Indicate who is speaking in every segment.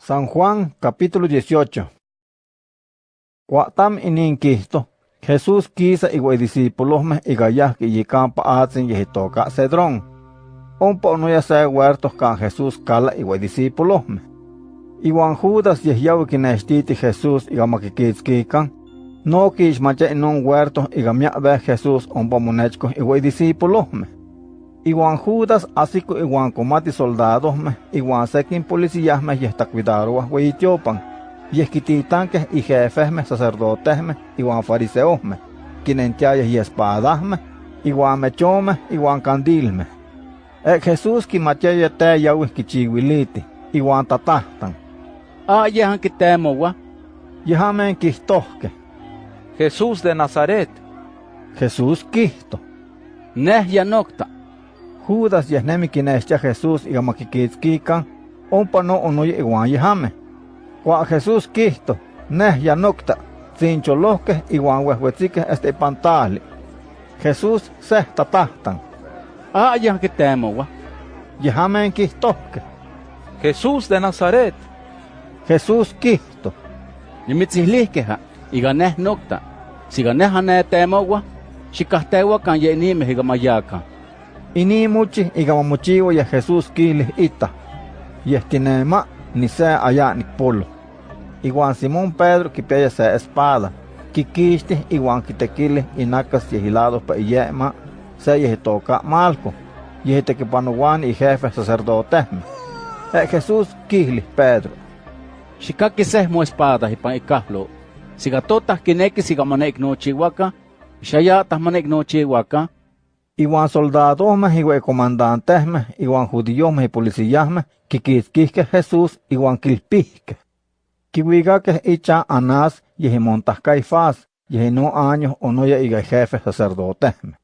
Speaker 1: San Juan capítulo 18. Cuatam ininquisto, Jesús quisa igual discípulos me igayah que yicampa atzin yehitoca cedrón. Un no ya se huertos can Jesús cala igual discípulos me. Iguan Judas yehyawi kinechtiti Jesús igamakikitzkikan, no quixmacha en un huerto igamia ve Jesús un pomonechco igual discípulos me. Iguan Judas asiko iguan comati soldados me, iguan sekin policías me y está cuidado huitiopan. Y esquititanques y jefes me, sacerdotes me, iguan fariseos me, quinentiayas y espadas me, iguan mechome, iguan candil me. E Jesús ki machaya te yawi kichiwiliti, iguan tatahtan.
Speaker 2: Ah, yahan que temo wa.
Speaker 1: Yahamen kistohke.
Speaker 3: Jesús de Nazaret.
Speaker 1: Jesús kisto.
Speaker 2: Neh ya nocta.
Speaker 1: Judas yahnemi kinestia Jesús igamakikitzkikan, ompa no onoye iguan yahame. Kwa Jesús kisto, neh ya nocta, zincholohke iguan wehwetzike este pantali. Jesús seh tatahtan.
Speaker 2: Ah, yahan que temo wa.
Speaker 1: Yahamen kistohke.
Speaker 3: Jesús de Nazaret.
Speaker 1: Jesús kisto.
Speaker 2: Nimitzilihkeha, iga neh nocta. Siga neh ane temo wa, xikahtewa kan yenime higamayakan.
Speaker 1: Ini muchi igamamochiwa ya Jesús kili ita. Yestinema ni se allá ni polo. Iguan Simón Pedro kipiaya se espada. Kikishti iguan kitequili inacas yehilados pa iyema se yehitoka malco. Yehitekipanuan y jefe sacerdotesme. E Jesús kili Pedro.
Speaker 2: Xikaki seh mo espada ipan ikahlo. Siga totas kineki siga manek no chihuaca, xayatas manek no chihuaca,
Speaker 1: Iguan soldados me, iguan comandantes me, iguan judíos me y policías me, kikitzkihke Jesús, iguan kilpihke. Kiwigake icha Anás, yehimontas Caifás, yehino años onoya iga jefe sacerdotes me.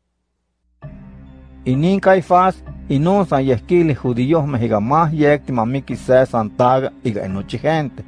Speaker 1: Inin Caifás, inun san yeskili judíos me, iga más yekti mamiki se santaga, iga enochi gente.